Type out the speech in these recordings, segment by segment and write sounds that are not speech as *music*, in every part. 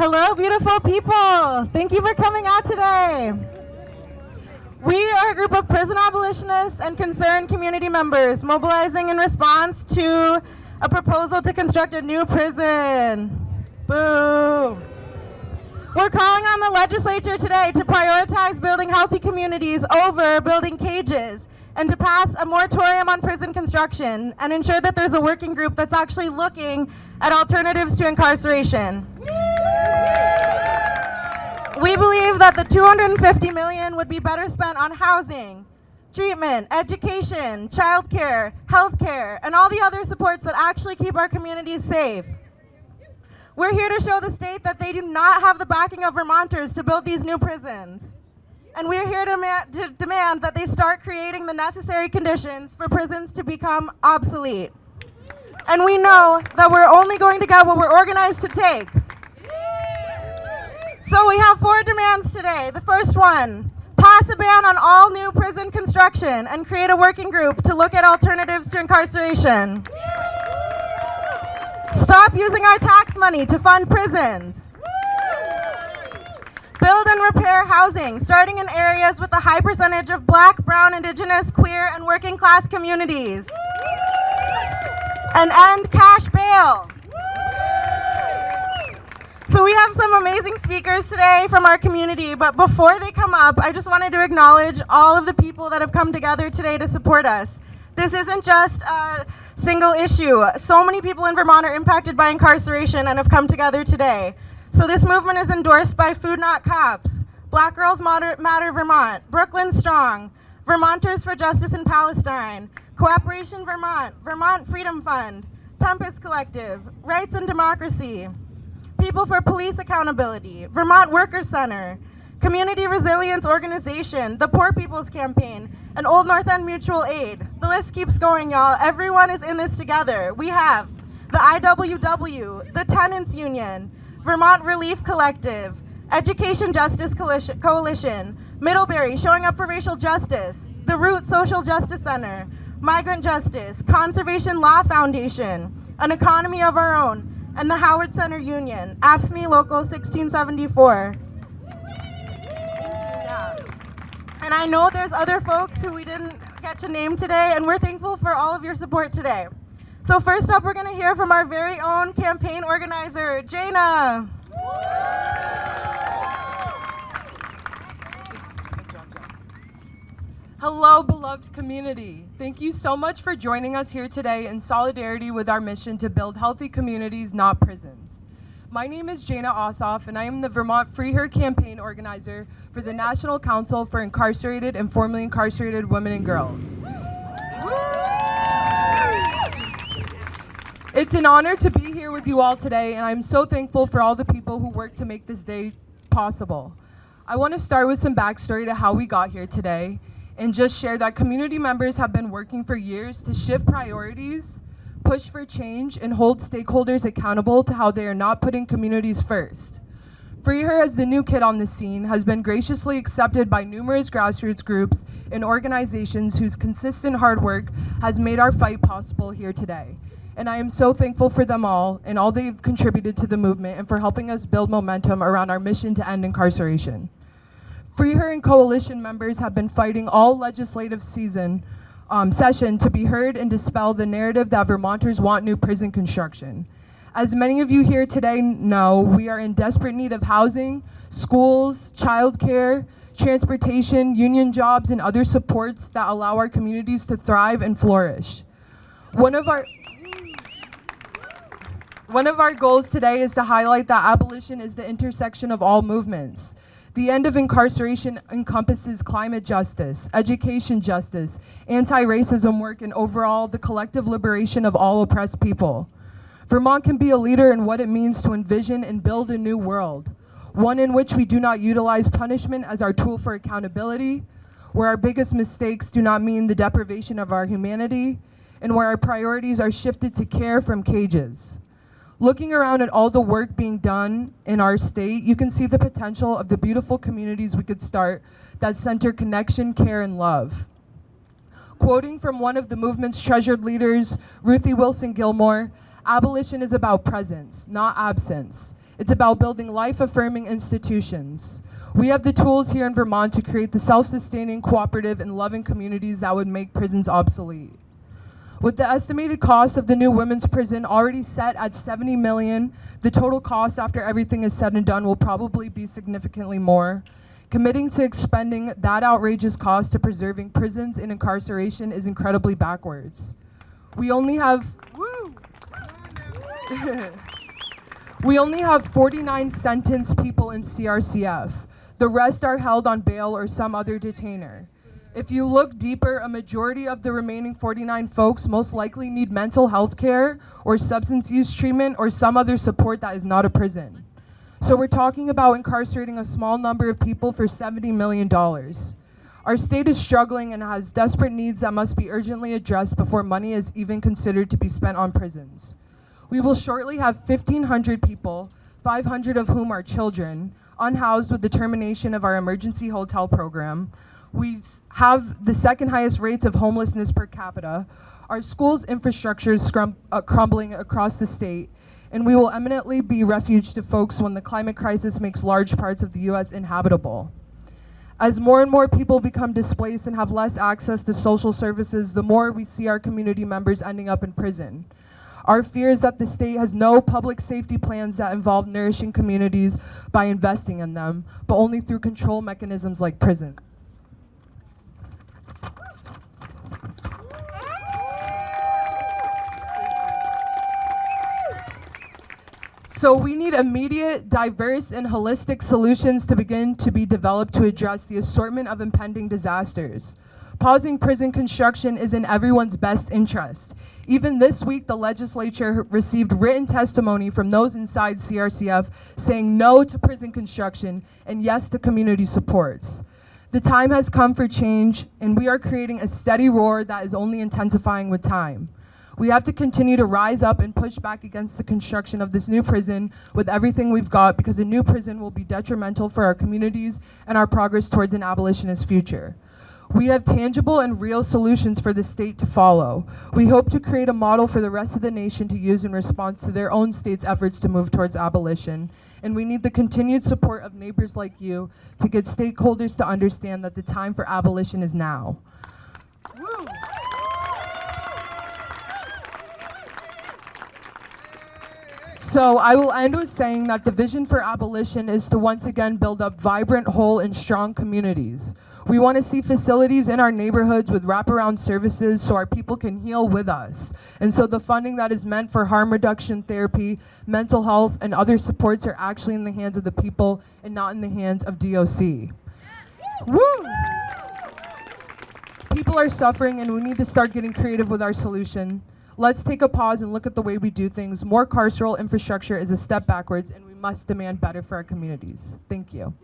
Hello, beautiful people. Thank you for coming out today. We are a group of prison abolitionists and concerned community members mobilizing in response to a proposal to construct a new prison. Boo. We're calling on the legislature today to prioritize building healthy communities over building cages and to pass a moratorium on prison construction and ensure that there's a working group that's actually looking at alternatives to incarceration. We believe that the 250 million would be better spent on housing, treatment, education, childcare, healthcare, and all the other supports that actually keep our communities safe. We're here to show the state that they do not have the backing of Vermonters to build these new prisons. And we're here to, to demand that they start creating the necessary conditions for prisons to become obsolete. And we know that we're only going to get what we're organized to take. So we have four demands today. The first one, pass a ban on all new prison construction and create a working group to look at alternatives to incarceration. Stop using our tax money to fund prisons. Build and repair housing, starting in areas with a high percentage of black, brown, indigenous, queer, and working class communities. And end cash bail. So we have some amazing speakers today from our community, but before they come up, I just wanted to acknowledge all of the people that have come together today to support us. This isn't just a single issue. So many people in Vermont are impacted by incarceration and have come together today. So this movement is endorsed by Food Not Cops, Black Girls Matter, Matter Vermont, Brooklyn Strong, Vermonters for Justice in Palestine, Cooperation Vermont, Vermont Freedom Fund, Tempest Collective, Rights and Democracy, People for Police Accountability, Vermont Workers Center, Community Resilience Organization, the Poor People's Campaign, and Old North End Mutual Aid. The list keeps going, y'all. Everyone is in this together. We have the IWW, the Tenants Union, Vermont Relief Collective, Education Justice Coalition, Middlebury Showing Up for Racial Justice, the Root Social Justice Center, Migrant Justice, Conservation Law Foundation, An Economy of Our Own, and the Howard Center Union, AFSCME Local 1674. Yeah. And I know there's other folks who we didn't get to name today, and we're thankful for all of your support today. So first up, we're going to hear from our very own campaign organizer, Jana. Hello, beloved community. Thank you so much for joining us here today in solidarity with our mission to build healthy communities, not prisons. My name is Jana Ossoff, and I am the Vermont Free Her campaign organizer for the National Council for Incarcerated and Formerly Incarcerated Women and Girls. It's an honor to be here with you all today, and I'm so thankful for all the people who worked to make this day possible. I want to start with some backstory to how we got here today, and just share that community members have been working for years to shift priorities, push for change, and hold stakeholders accountable to how they are not putting communities first. Free Her as the new kid on the scene has been graciously accepted by numerous grassroots groups and organizations whose consistent hard work has made our fight possible here today and I am so thankful for them all and all they've contributed to the movement and for helping us build momentum around our mission to end incarceration. Free Her and Coalition members have been fighting all legislative season um, session to be heard and dispel the narrative that Vermonters want new prison construction. As many of you here today know, we are in desperate need of housing, schools, childcare, transportation, union jobs, and other supports that allow our communities to thrive and flourish. One of our one of our goals today is to highlight that abolition is the intersection of all movements. The end of incarceration encompasses climate justice, education justice, anti-racism work, and overall the collective liberation of all oppressed people. Vermont can be a leader in what it means to envision and build a new world, one in which we do not utilize punishment as our tool for accountability, where our biggest mistakes do not mean the deprivation of our humanity, and where our priorities are shifted to care from cages. Looking around at all the work being done in our state, you can see the potential of the beautiful communities we could start that center connection, care, and love. Quoting from one of the movement's treasured leaders, Ruthie Wilson Gilmore, abolition is about presence, not absence. It's about building life affirming institutions. We have the tools here in Vermont to create the self sustaining, cooperative, and loving communities that would make prisons obsolete. With the estimated cost of the new women's prison already set at 70 million, the total cost after everything is said and done will probably be significantly more. Committing to expending that outrageous cost to preserving prisons and incarceration is incredibly backwards. We only have *laughs* we only have 49 sentenced people in CRCF. The rest are held on bail or some other detainer. If you look deeper, a majority of the remaining 49 folks most likely need mental health care or substance use treatment or some other support that is not a prison. So we're talking about incarcerating a small number of people for $70 million. Our state is struggling and has desperate needs that must be urgently addressed before money is even considered to be spent on prisons. We will shortly have 1,500 people, 500 of whom are children, unhoused with the termination of our emergency hotel program, we have the second highest rates of homelessness per capita. Our schools' infrastructure is uh, crumbling across the state, and we will eminently be refuge to folks when the climate crisis makes large parts of the US inhabitable. As more and more people become displaced and have less access to social services, the more we see our community members ending up in prison. Our fear is that the state has no public safety plans that involve nourishing communities by investing in them, but only through control mechanisms like prisons. So we need immediate, diverse, and holistic solutions to begin to be developed to address the assortment of impending disasters. Pausing prison construction is in everyone's best interest. Even this week, the legislature received written testimony from those inside CRCF saying no to prison construction and yes to community supports. The time has come for change, and we are creating a steady roar that is only intensifying with time. We have to continue to rise up and push back against the construction of this new prison with everything we've got because a new prison will be detrimental for our communities and our progress towards an abolitionist future. We have tangible and real solutions for the state to follow. We hope to create a model for the rest of the nation to use in response to their own state's efforts to move towards abolition. And we need the continued support of neighbors like you to get stakeholders to understand that the time for abolition is now. Woo. So I will end with saying that the vision for abolition is to once again build up vibrant, whole, and strong communities. We want to see facilities in our neighborhoods with wraparound services so our people can heal with us. And so the funding that is meant for harm reduction therapy, mental health, and other supports are actually in the hands of the people and not in the hands of DOC. Woo! People are suffering and we need to start getting creative with our solution. Let's take a pause and look at the way we do things. More carceral infrastructure is a step backwards, and we must demand better for our communities. Thank you.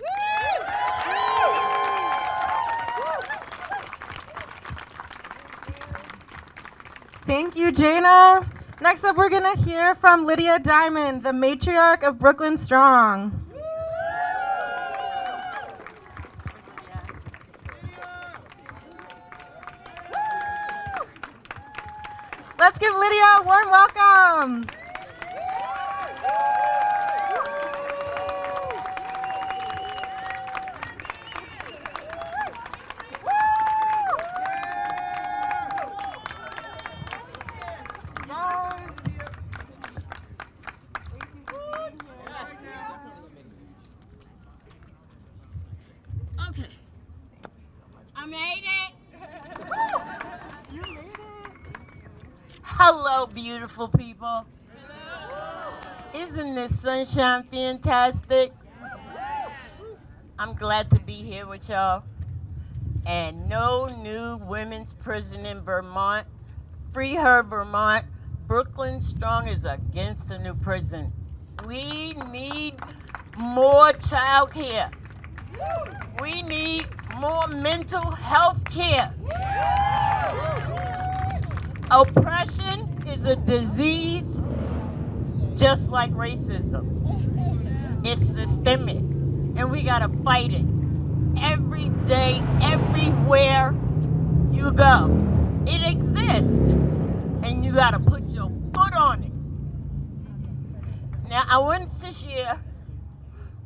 Thank you, Jana. Next up, we're going to hear from Lydia Diamond, the matriarch of Brooklyn Strong. Let's give Lydia a warm welcome. Okay. I made it. Hello, beautiful people. Isn't this sunshine fantastic? I'm glad to be here with y'all. And no new women's prison in Vermont. Free her, Vermont. Brooklyn Strong is against the new prison. We need more child care. We need more mental health care. Oppression is a disease just like racism. It's systemic, and we gotta fight it every day, everywhere you go. It exists, and you gotta put your foot on it. Now, I went to share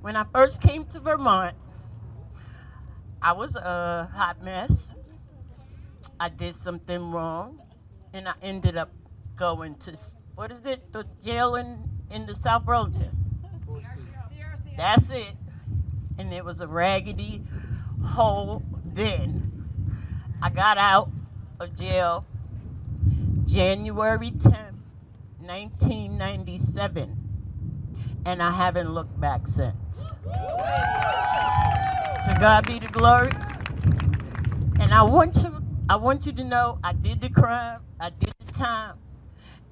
when I first came to Vermont. I was a hot mess. I did something wrong, and I ended up going to what is it? The jail in in the South Burlington. That's it. And it was a raggedy hole then. I got out of jail January 10th, 1997, and I haven't looked back since. To God be the glory. And I want you, I want you to know I did the crime, I did the time,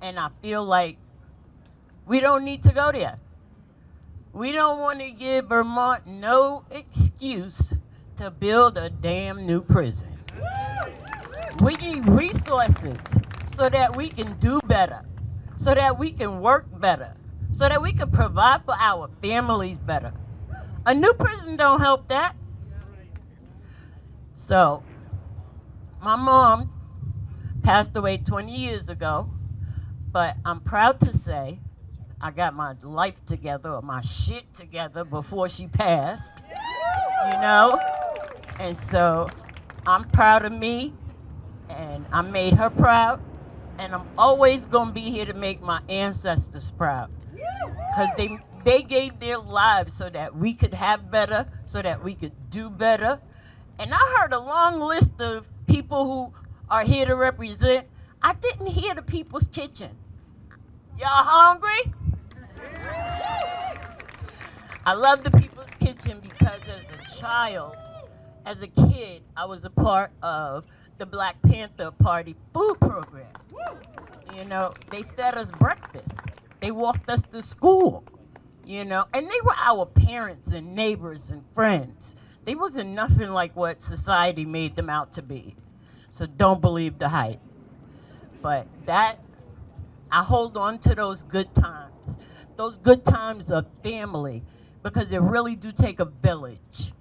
and I feel like we don't need to go there. We don't want to give Vermont no excuse to build a damn new prison. We need resources so that we can do better, so that we can work better, so that we can provide for our families better. A new prison don't help that. So, my mom passed away 20 years ago, but I'm proud to say I got my life together or my shit together before she passed. You know? And so I'm proud of me and I made her proud. And I'm always gonna be here to make my ancestors proud. Because they they gave their lives so that we could have better, so that we could do better. And I heard a long list of people who are here to represent. I didn't hear the people's kitchen. Y'all hungry? I love the People's Kitchen because as a child, as a kid, I was a part of the Black Panther Party food program. You know, they fed us breakfast. They walked us to school. You know, and they were our parents and neighbors and friends. They wasn't nothing like what society made them out to be. So don't believe the hype. But that I hold on to those good times. Those good times of family because it really do take a village.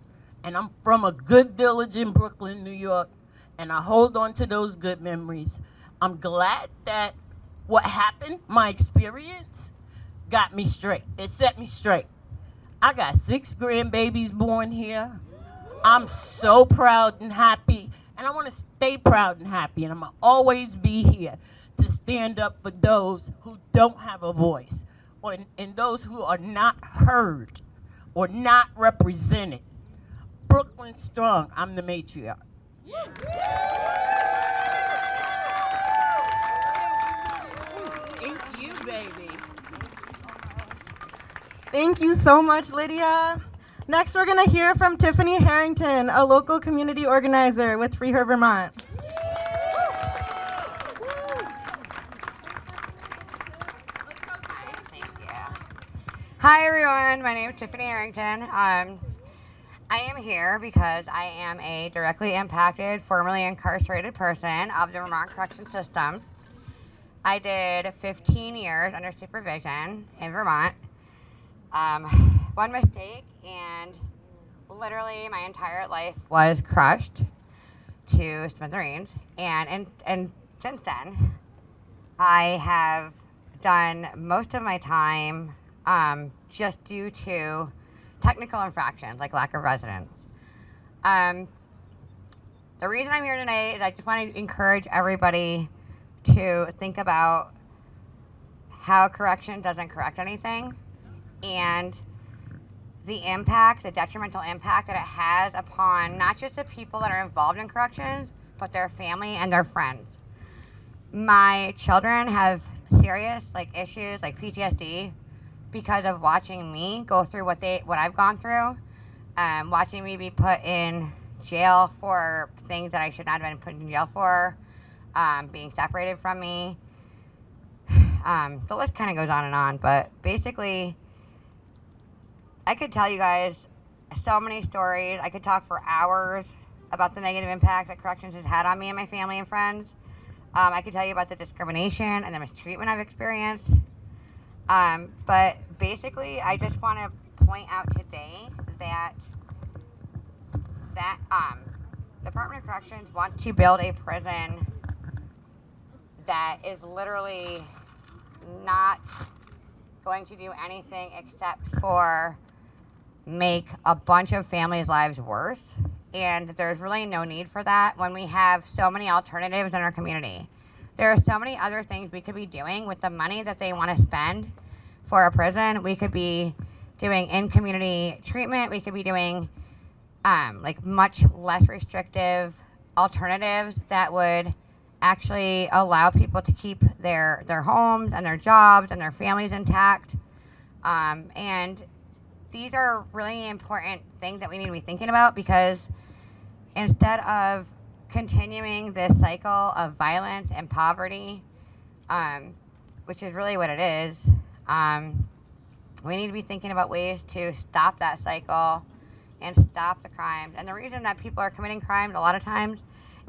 And I'm from a good village in Brooklyn, New York, and I hold on to those good memories. I'm glad that what happened, my experience, got me straight. It set me straight. I got six grandbabies born here. I'm so proud and happy, and I want to stay proud and happy, and I'm gonna always be here to stand up for those who don't have a voice, or and those who are not heard, or not represented. Brooklyn strong. I'm the matriarch. Thank you, baby. Thank you so much, Lydia. Next, we're going to hear from Tiffany Harrington, a local community organizer with Free Her Vermont. Thank you. Hi, everyone. My name is Tiffany Harrington. Um, I am here because I am a directly impacted, formerly incarcerated person of the Vermont Correction System. I did 15 years under supervision in Vermont. Um, one mistake, and literally my entire life was crushed to smithereens. And, and, and since then, I have done most of my time um, just due to technical infractions like lack of residence. Um, the reason I'm here today is I just want to encourage everybody to think about how correction doesn't correct anything and the impact, the detrimental impact that it has upon not just the people that are involved in corrections, but their family and their friends my children have serious like issues like PTSD because of watching me go through what they what I've gone through, um, watching me be put in jail for things that I should not have been put in jail for, um, being separated from me. *sighs* Um, the list kind of goes on and on, but basically, I could tell you guys so many stories. I could talk for hours about the negative impact that corrections has had on me and my family and friends. Um, I could tell you about the discrimination and the mistreatment I've experienced. Um, but basically, I just want to point out today that that um, Department of Corrections wants to build a prison that is literally not going to do anything except for make a bunch of families' lives worse. And there's really no need for that when we have so many alternatives in our community. There are so many other things we could be doing with the money that they want to spend for a prison. We could be doing in community treatment, we could be doing um, like much less restrictive alternatives that would actually allow people to keep their their homes and their jobs and their families intact. Um, and these are really important things that we need to be thinking about because instead of continuing this cycle of violence and poverty, um, which is really what it is, um, we need to be thinking about ways to stop that cycle and stop the crimes. And the reason that people are committing crimes a lot of times,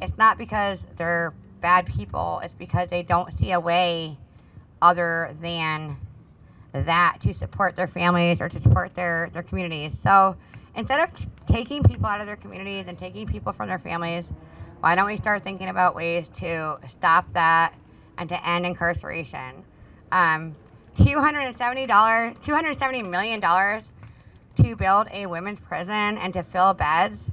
it's not because they're bad people, it's because they don't see a way other than that to support their families or to support their, their communities. So instead of taking people out of their communities and taking people from their families, why don't we start thinking about ways to stop that and to end incarceration? Um, $270, $270 million to build a women's prison and to fill beds.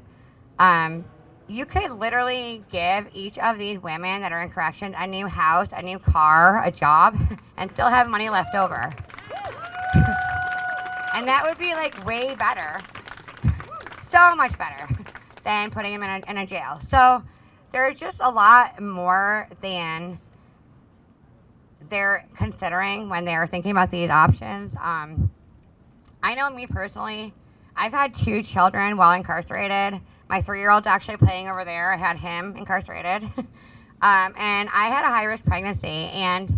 Um, you could literally give each of these women that are in corrections a new house, a new car, a job, *laughs* and still have money left over. *laughs* and that would be like way better, *laughs* so much better than putting them in a, in a jail. So there's just a lot more than they're considering when they're thinking about these options. Um, I know me personally, I've had two children while incarcerated. My three year old's actually playing over there. I had him incarcerated. *laughs* um, and I had a high risk pregnancy. And,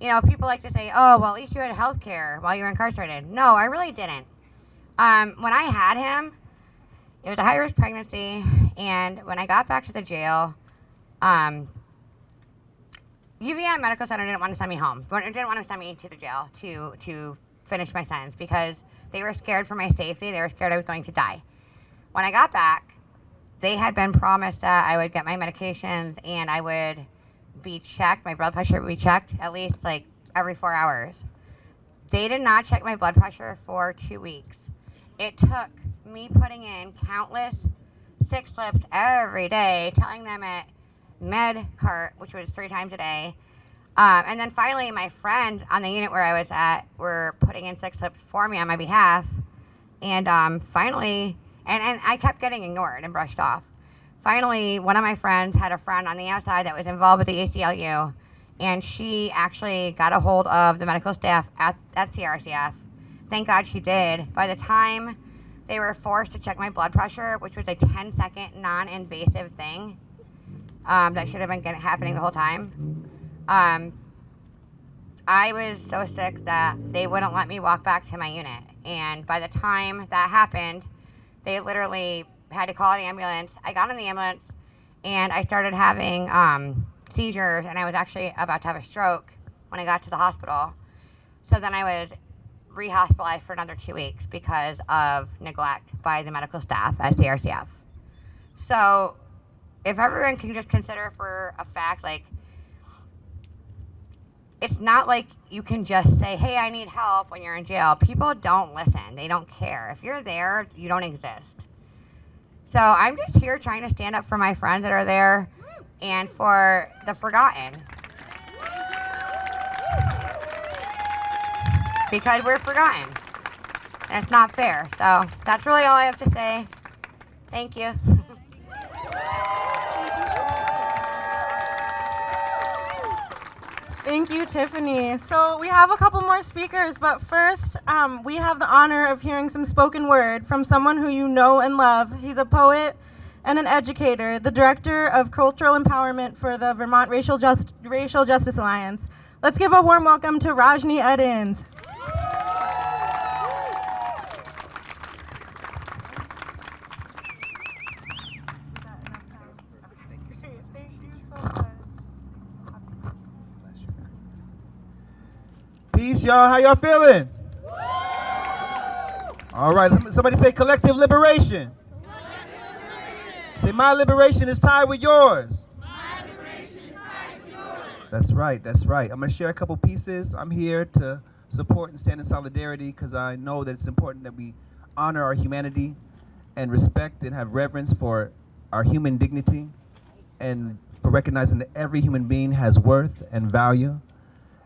you know, people like to say, oh, well, at least you had health care while you were incarcerated. No, I really didn't. Um, when I had him, it was a high risk pregnancy. And when I got back to the jail, um, Medical Center didn't want to send me home. They Didn't want to send me to the jail to to finish my sentence because they were scared for my safety. They were scared I was going to die. When I got back, they had been promised that I would get my medications and I would be checked. My blood pressure would be checked at least like every four hours. They did not check my blood pressure for two weeks. It took me putting in countless sick slips every day, telling them at med cart, which was three times a day. Um, and then finally, my friend on the unit where I was at were putting in six slips for me on my behalf. And um, finally, and, and I kept getting ignored and brushed off. Finally, one of my friends had a friend on the outside that was involved with the ACLU, and she actually got a hold of the medical staff at, at CRCF. Thank God she did. By the time they were forced to check my blood pressure, which was a 10 second non invasive thing um, that should have been happening the whole time, um, I was so sick that they wouldn't let me walk back to my unit. And by the time that happened, they literally had to call an ambulance. I got in the ambulance and I started having um, seizures, and I was actually about to have a stroke when I got to the hospital. So then I was rehospitalized for another two weeks because of neglect by the medical staff at CRCF. So if everyone can just consider for a fact, like, it's not like you can just say, hey, I need help when you're in jail. People don't listen, they don't care. If you're there, you don't exist. So I'm just here trying to stand up for my friends that are there and for the forgotten. Because we're forgotten. And it's not fair. So that's really all I have to say. Thank you. Thank you, Tiffany. So we have a couple more speakers, but first, um, we have the honor of hearing some spoken word from someone who you know and love. He's a poet and an educator, the director of cultural empowerment for the Vermont Racial, Just- Racial Justice Alliance. Let's give a warm welcome to Rajnii Eddins. Peace, y'all. How y'all feeling? All right. Somebody say collective liberation. Say my liberation is tied with yours. my liberation is tied with yours. That's right. That's right. I'm gonna share a couple pieces. I'm here to support and stand in solidarity because I know that it's important that we honor our humanity and respect and have reverence for our human dignity and for recognizing that every human being has worth and value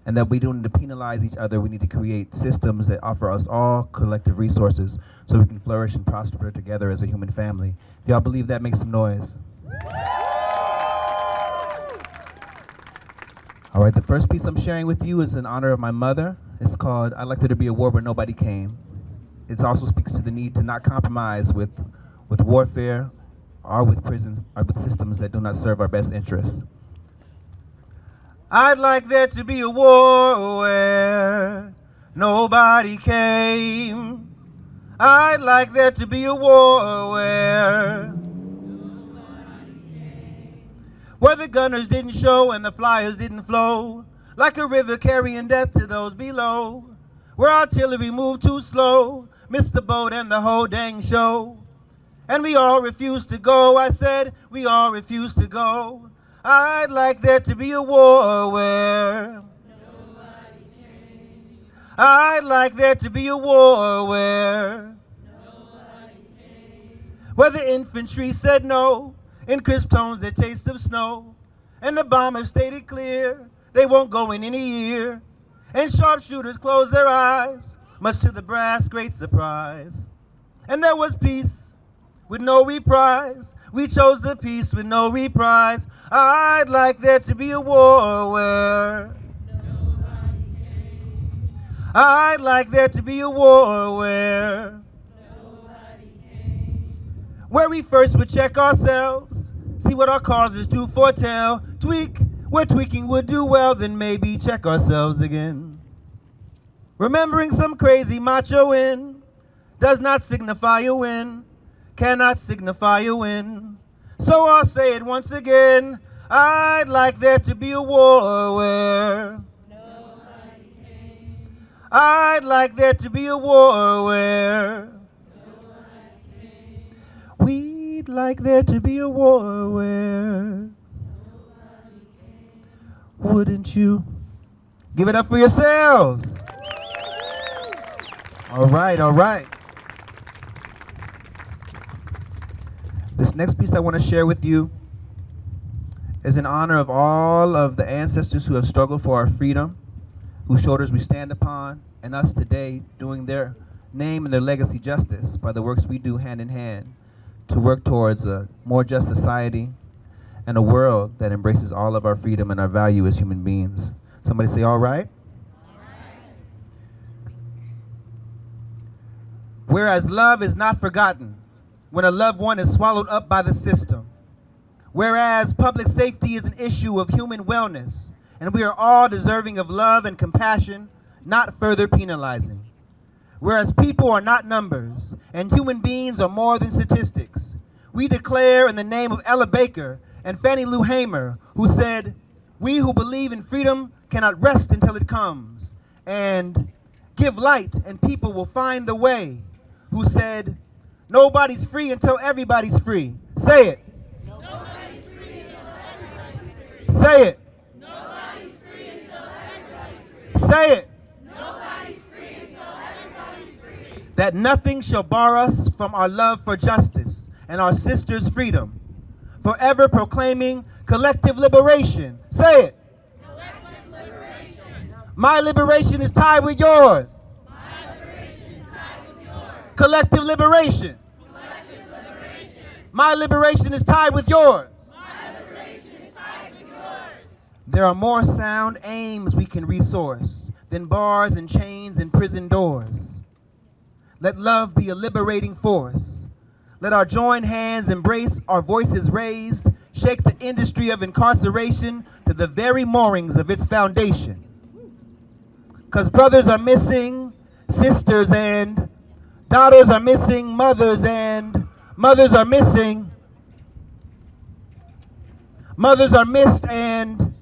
and that we don't need to penalize each other. We need to create systems that offer us all collective resources so we can flourish and prosper together as a human family. If y'all believe that, make some noise. All right, the first piece I'm sharing with you is in honor of my mother. It's called I'd Like There to Be a War Where Nobody Came. It also speaks to the need to not compromise with, with warfare or with prisons or with systems that do not serve our best interests. I'd like there to be a war where nobody came. I'd like there to be a war where where the gunners didn't show and the flyers didn't flow like a river carrying death to those below. Where artillery moved too slow, missed the boat and the whole dang show. And we all refused to go. I said, we all refused to go. I'd like there to be a war where nobody came. I'd like there to be a war where nobody came. Where the infantry said no, in crisp tones the taste of snow, and the bombers stated clear they won't go in any year, and sharpshooters closed their eyes, much to the brass great surprise. And there was peace with no reprise. We chose the peace with no reprise. I'd like there to be a war where I'd like there to be a war where where we first would check ourselves, see what our causes do foretell, tweak where tweaking would do well, then maybe check ourselves again. Remembering some crazy macho in does not signify a win cannot signify a win. So I'll say it once again. I'd like there to be a war where nobody came. I'd like there to be a war where nobody came. We'd like there to be a war where nobody came. Wouldn't you? Give it up for yourselves. All right, all right. This next piece I want to share with you is in honor of all of the ancestors who have struggled for our freedom, whose shoulders we stand upon, and us today doing their name and their legacy justice by the works we do hand in hand to work towards a more just society and a world that embraces all of our freedom and our value as human beings. Somebody say, all right? Whereas love is not forgotten, when a loved one is swallowed up by the system. Whereas public safety is an issue of human wellness, and we are all deserving of love and compassion, not further penalizing. Whereas people are not numbers, and human beings are more than statistics, we declare in the name of Ella Baker and Fannie Lou Hamer, who said, we who believe in freedom cannot rest until it comes, and give light and people will find the way, who said, Nobody's free until everybody's free. Say it. Nobody's free until everybody's free. Say it. Nobody's free until everybody's free. Say it. Nobody's free until everybody's free. That nothing shall bar us from our love for justice and our sisters' freedom. Forever proclaiming collective liberation. Say it. Collective liberation. My liberation is tied with yours. Collective liberation. My liberation is tied with yours. My liberation is tied with yours. There are more sound aims we can resource than bars and chains and prison doors. Let love be a liberating force. Let our joined hands embrace our voices raised, shake the industry of incarceration to the very moorings of its foundation. Because brothers are missing, sisters and Daughters are missing mothers and mothers are missing. Mothers are missed and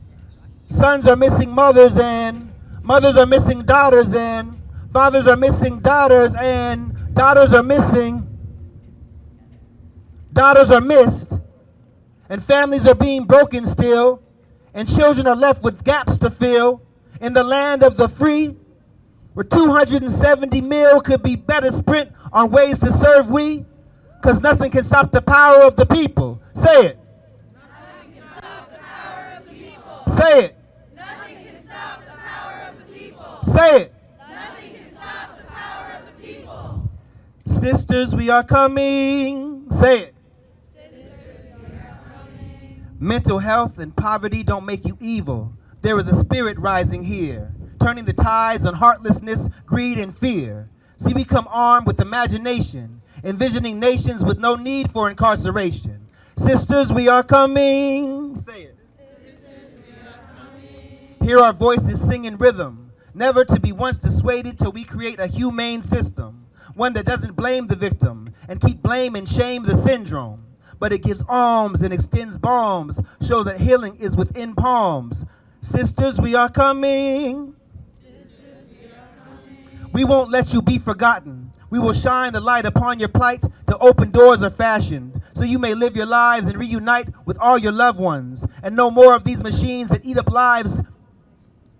sons are missing mothers and mothers are missing daughters and fathers are missing daughters and daughters are missing. Daughters are missed and families are being broken still and children are left with gaps to fill in the land of the free Where 270 mil could be better spent on ways to serve we, because nothing can stop the power of the people. Say it. Say it. Say it. Sisters, we are coming. Say it. Mental health and poverty don't make you evil. There is a spirit rising here, turning the tides on heartlessness, greed, and fear. See, we come armed with imagination, envisioning nations with no need for incarceration. Sisters, we are coming. Say it. Hear our voices sing in rhythm, never to be once dissuaded till we create a humane system, one that doesn't blame the victim and keep blame and shame the syndrome, but it gives alms and extends balms, show that healing is within palms. Sisters, we are coming. We won't let you be forgotten. We will shine the light upon your plight. The open doors are fashioned so you may live your lives and reunite with all your loved ones. And no more of these machines that eat up lives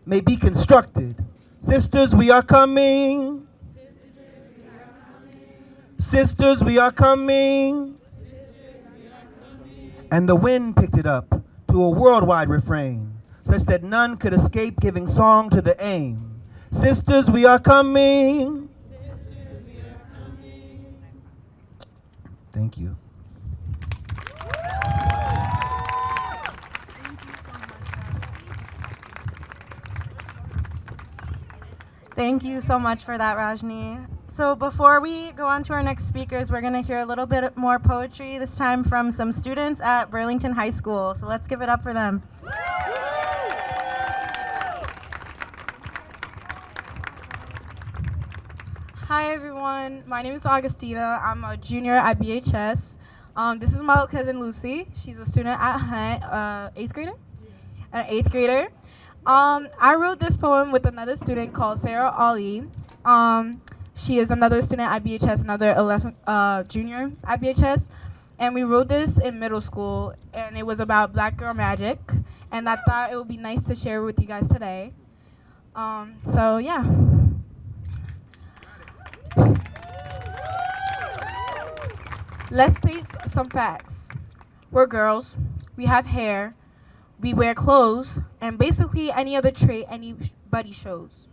may be constructed. Sisters, we are coming. Sisters, we are coming. And the wind picked it up to a worldwide refrain, such that none could escape giving song to the aim. Sisters, we are coming. Thank you. Thank you so much for that, Rajnii. So before we go on to our next speakers, we're going to hear a little bit more poetry, this time from some students at Burlington High School. So let's give it up for them. Hi everyone, my name is Augustina. I'm a junior at BHS. Um, this is my cousin Lucy. She's a student at Hunt, uh, eighth grader, an eighth grader. Um, I wrote this poem with another student called Sarah Ali. Um, she is another student at BHS, another 11, uh, junior at BHS. And we wrote this in middle school, and it was about black girl magic. And I thought it would be nice to share with you guys today. Um, so yeah. Let's state some facts. We're girls, we have hair, we wear clothes, and basically any other trait anybody shows.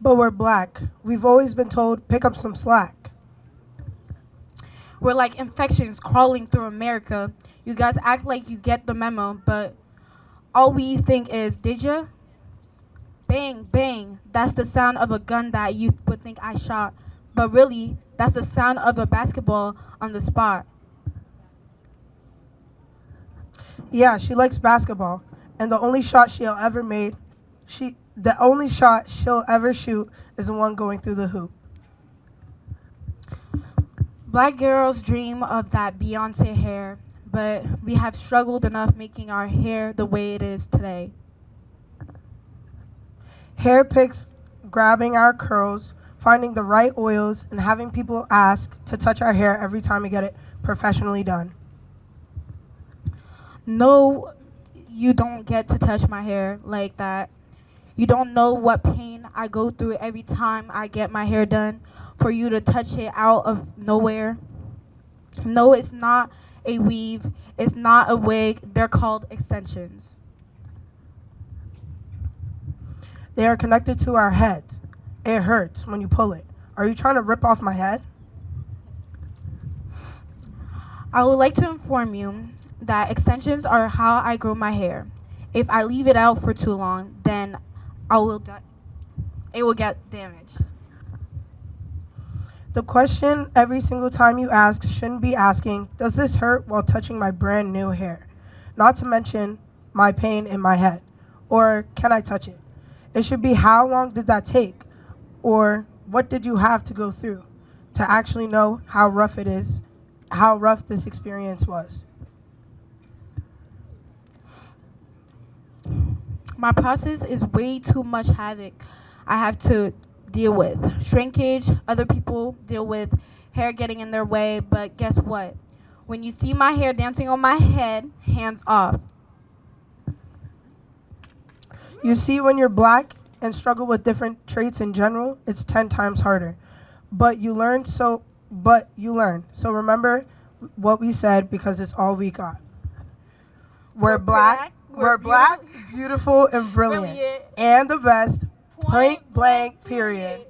But we're black. We've always been told pick up some slack. We're like infections crawling through America. You guys act like you get the memo, but all we think is, did ya? Bang, bang. That's the sound of a gun that you would think I shot. But really, that's the sound of a basketball on the spot. Yeah, she likes basketball, and the only shot she'll ever made, she the only shot she'll ever shoot is the one going through the hoop. Black girls dream of that Beyonce hair, but we have struggled enough making our hair the way it is today. Hair picks, grabbing our curls, finding the right oils, and having people ask to touch our hair every time we get it professionally done. No, you don't get to touch my hair like that. You don't know what pain I go through every time I get my hair done for you to touch it out of nowhere. No, it's not a weave, it's not a wig, they're called extensions. They are connected to our heads. It hurts when you pull it. Are you trying to rip off my head? I would like to inform you that extensions are how I grow my hair. If I leave it out for too long, then I will it will get damaged. The question every single time you ask shouldn't be asking, Does this hurt while touching my brand new hair? Not to mention my pain in my head. Or can I touch it? It should be how long did that take? Or what did you have to go through to actually know how rough it is, how rough this experience was? My process is way too much havoc I have to deal with. Shrinkage, other people deal with hair getting in their way, but guess what? When you see my hair dancing on my head, hands off. You see, when you're black, and struggle with different traits in general, it's 10 times harder. But you learn so but you learn. So remember what we said because it's all we got. We're, black, black, we're, we're black, beautiful and brilliant, Brilliant. and the best. Point blank period.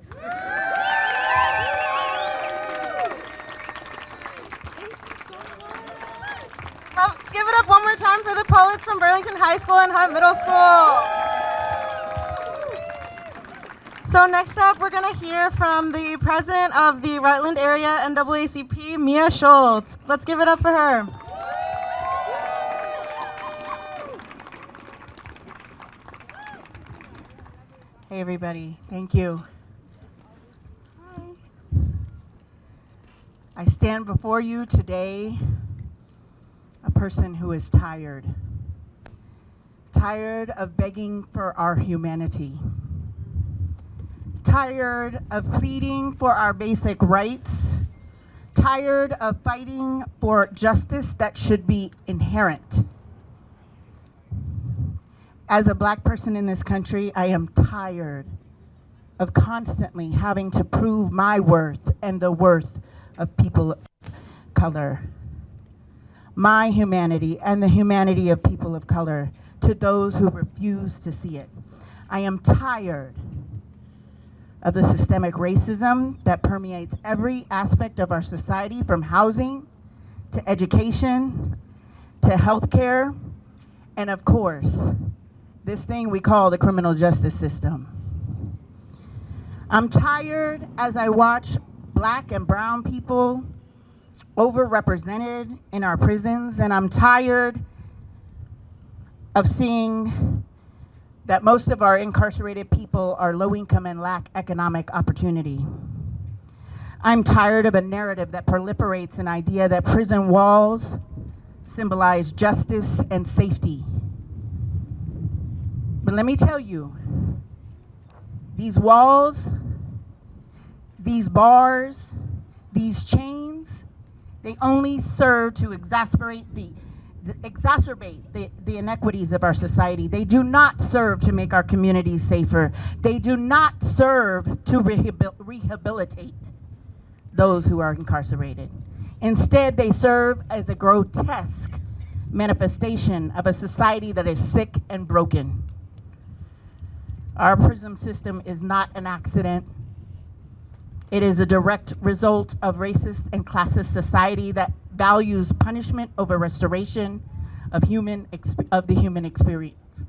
Let's oh, give it up one more time for the poets from Burlington High School and Hunt Middle School. So next up, we're gonna hear from the president of the Rutland Area NAACP, Mia Schultz. Let's give it up for her. Hey, everybody. Thank you. I stand before you today, a person who is tired. Tired of begging for our humanity. Tired of pleading for our basic rights. Tired of fighting for justice that should be inherent. As a black person in this country, I am tired of constantly having to prove my worth and the worth of people of color. My humanity and the humanity of people of color to those who refuse to see it. I am tired of the systemic racism that permeates every aspect of our society from housing to education to healthcare and of course this thing we call the criminal justice system. I'm tired as I watch black and brown people overrepresented in our prisons, and I'm tired of seeing that most of our incarcerated people are low income and lack economic opportunity. I'm tired of a narrative that proliferates an idea that prison walls symbolize justice and safety. But let me tell you, these walls, these bars, these chains, they only serve to exasperate the, the- exacerbate the, the inequities of our society. They do not serve to make our communities safer. They do not serve to rehabil- rehabilitate those who are incarcerated. Instead, they serve as a grotesque manifestation of a society that is sick and broken. Our prison system is not an accident. It is a direct result of racist and classist society that values punishment over restoration of human of the human experience.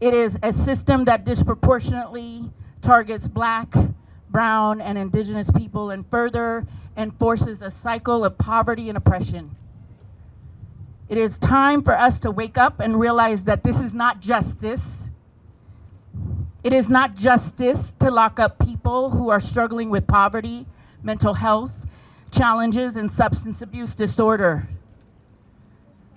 It is a system that disproportionately targets black, brown, and indigenous people and further enforces a cycle of poverty and oppression. It is time for us to wake up and realize that this is not justice. It is not justice to lock up people who are struggling with poverty, mental health challenges, and substance abuse disorder.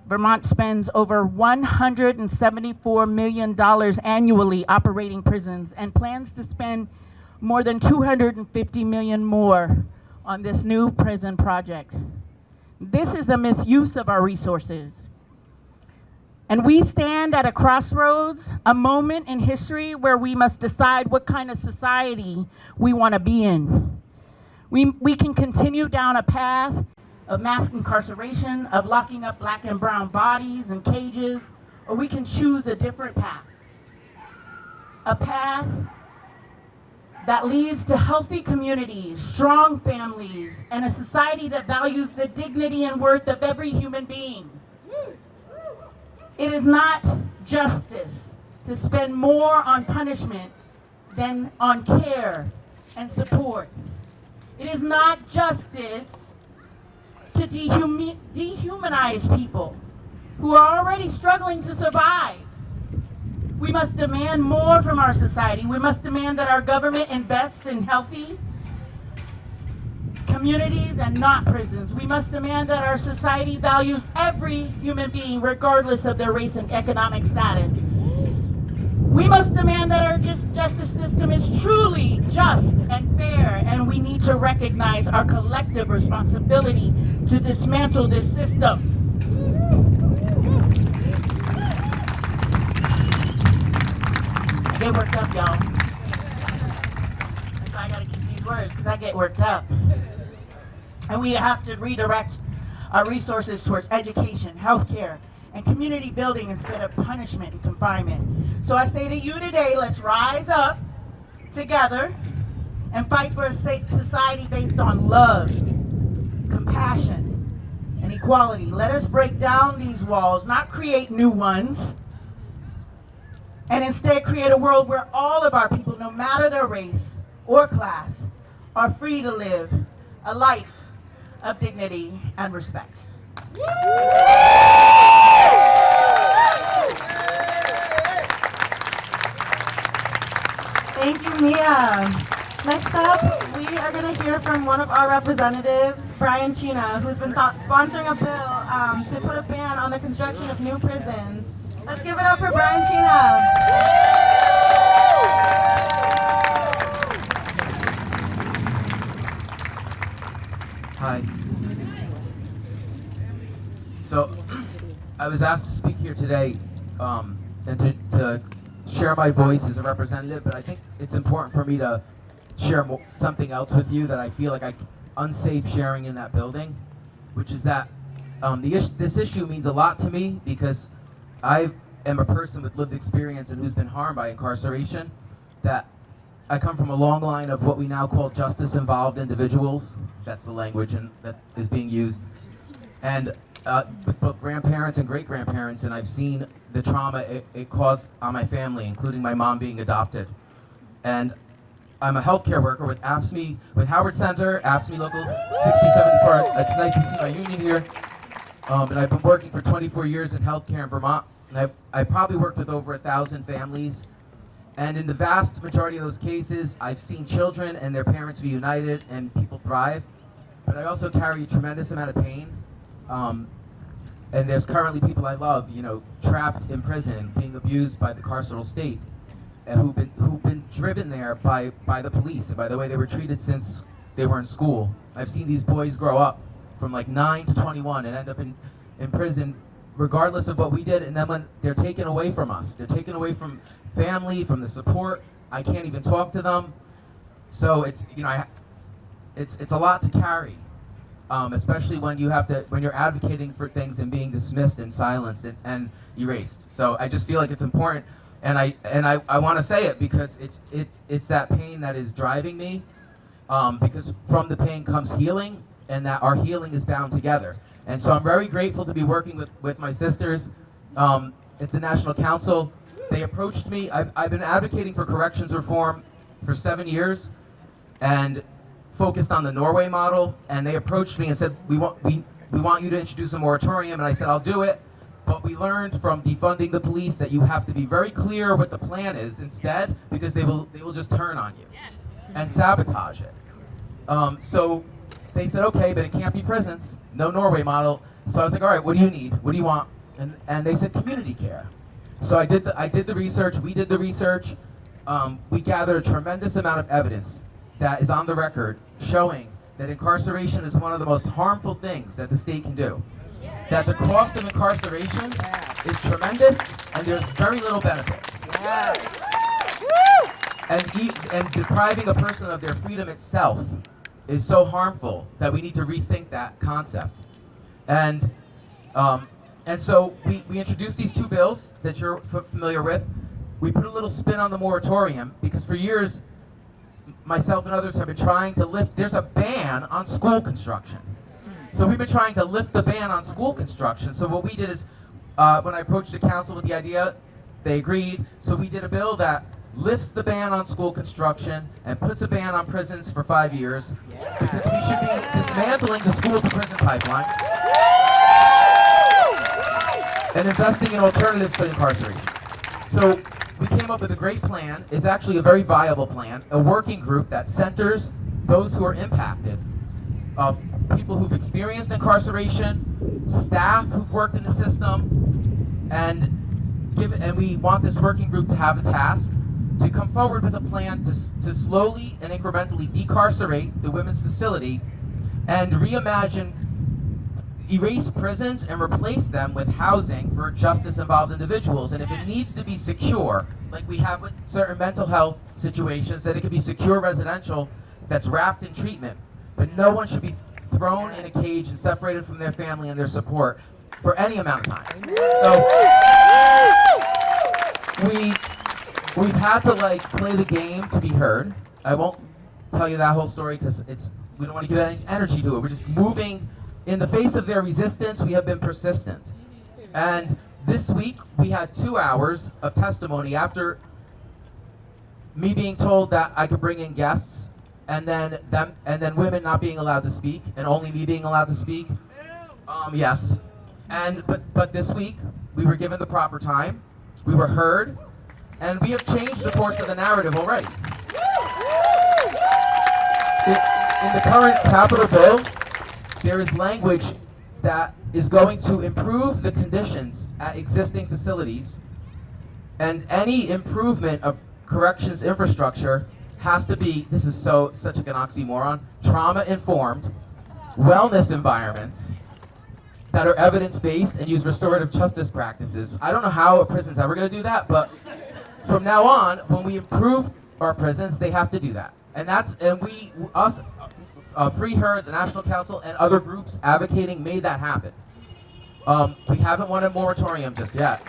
Vermont spends over $174 million annually operating prisons and plans to spend more than 250 million more on this new prison project. This is a misuse of our resources. And we stand at a crossroads, a moment in history where we must decide what kind of society we want to be in. We, we can continue down a path of mass incarceration, of locking up black and brown bodies in cages, or we can choose a different path. A path that leads to healthy communities, strong families, and a society that values the dignity and worth of every human being. It is not justice to spend more on punishment than on care and support. It is not justice to dehumi- dehumanize people who are already struggling to survive. We must demand more from our society. We must demand that our government invests in healthy communities and not prisons. We must demand that our society values every human being regardless of their race and economic status. We must demand that our just justice system is truly just and fair, and we need to recognize our collective responsibility to dismantle this system. get worked up, y'all. I gotta keep these words because I get worked up. And we have to redirect our resources towards education, healthcare, and community building instead of punishment and confinement. So I say to you today, let's rise up together and fight for a society based on love, compassion, and equality. Let us break down these walls, not create new ones, and instead create a world where all of our people, no matter their race or class, are free to live a life of dignity and respect. Thank you, Mia. Next up, we are going to hear from one of our representatives, Brian Cina, who's been so- sponsoring a bill um, to put a ban on the construction of new prisons. Let's give it up for Brian Cina. Hi. So, *clears throat* I was asked to speak here today um, and to, to share my voice as a representative, but I think it's important for me to share something else with you that I feel like I unsafe sharing in that building, which is that um, the is- this issue means a lot to me because I am a person with lived experience and who's been harmed by incarceration. That I come from a long line of what we now call justice-involved individuals. That's the language and that is being used. And uh, with both grandparents and great-grandparents, and I've seen the trauma it, it caused on my family, including my mom being adopted. And I'm a healthcare worker with AFSCME, with Howard Center, AFSCME Local 6074. It's nice to see my union here. Um, and I've been working for 24 years in healthcare in Vermont. And I've, I probably worked with over a thousand families. And in the vast majority of those cases, I've seen children and their parents reunited and people thrive. But I also carry a tremendous amount of pain. Um, and there's currently people I love, you know, trapped in prison, being abused by the carceral state, and who've been who've been driven there by by the police and by the way they were treated since they were in school. I've seen these boys grow up from like nine to 21 and end up in in prison, regardless of what we did. And then when they're taken away from us, they're taken away from family, from the support. I can't even talk to them. So it's you know, I, it's it's a lot to carry um, especially when you have to when you're advocating for things and being dismissed and silenced and, and erased. So I just feel like it's important, and I and I, I want to say it because it's it's it's that pain that is driving me, um, because from the pain comes healing, and that our healing is bound together. And so I'm very grateful to be working with with my sisters um, at the National Council. They approached me. I've, I've been advocating for corrections reform for seven years, and focused on the Norway model, and they approached me and said, "We want we we want you to introduce a moratorium." And I said, "I'll do it." But we learned from defunding the police that you have to be very clear what the plan is instead, because they will they will just turn on you and sabotage it. Um, so they said, "Okay, but it can't be prisons. No Norway model." So I was like, "All right, what do you need? What do you want?" And and they said, "Community care." So I did the I did the research. We did the research. Um, we gathered a tremendous amount of evidence that is on the record showing that incarceration is one of the most harmful things that the state can do. That the cost of incarceration is tremendous and there's very little benefit. And, e- and depriving a person of their freedom itself is so harmful that we need to rethink that concept. And um, and so we, we introduced these two bills that you're f- familiar with. We put a little spin on the moratorium because for years myself and others have been trying to lift, there's a ban on school construction. So we've been trying to lift the ban on school construction. So what we did is, uh, when I approached the council with the idea, they agreed. So we did a bill that lifts the ban on school construction and puts a ban on prisons for five years because we should be dismantling the school to prison pipeline and investing in alternatives to incarceration. So we came up with a great plan. It's actually a very viable plan, a working group that centers those who are impacted, of people who've experienced incarceration, staff who've worked in the system, and give and we want this working group to have a task to come forward with a plan to, to slowly and incrementally decarcerate the women's facility and reimagine erase prisons and replace them with housing for justice-involved individuals. And if it needs to be secure, like we have with certain mental health situations, that it could be secure residential that's wrapped in treatment. But no one should be thrown in a cage and separated from their family and their support for any amount of time. So we we've had to like play the game to be heard. I won't tell you that whole story because it's we don't want to give any energy to it. We're just moving in the face of their resistance. We have been persistent, and this week we had two hours of testimony after me being told that I could bring in guests, and then them and then women not being allowed to speak, and only me being allowed to speak. Um, yes, and but but this week we were given the proper time, we were heard, and we have changed the course of the narrative already. In, the current capital bill, there is language that is going to improve the conditions at existing facilities, and any improvement of corrections infrastructure has to be, this is so such an oxymoron, trauma informed, wellness environments that are evidence based and use restorative justice practices. I don't know how a prison's ever going to do that, but from now on, when we improve our prisons, they have to do that. And that's, and we, us, uh, Free Her, the National Council, and other groups advocating made that happen. Um, we haven't won a moratorium just yet.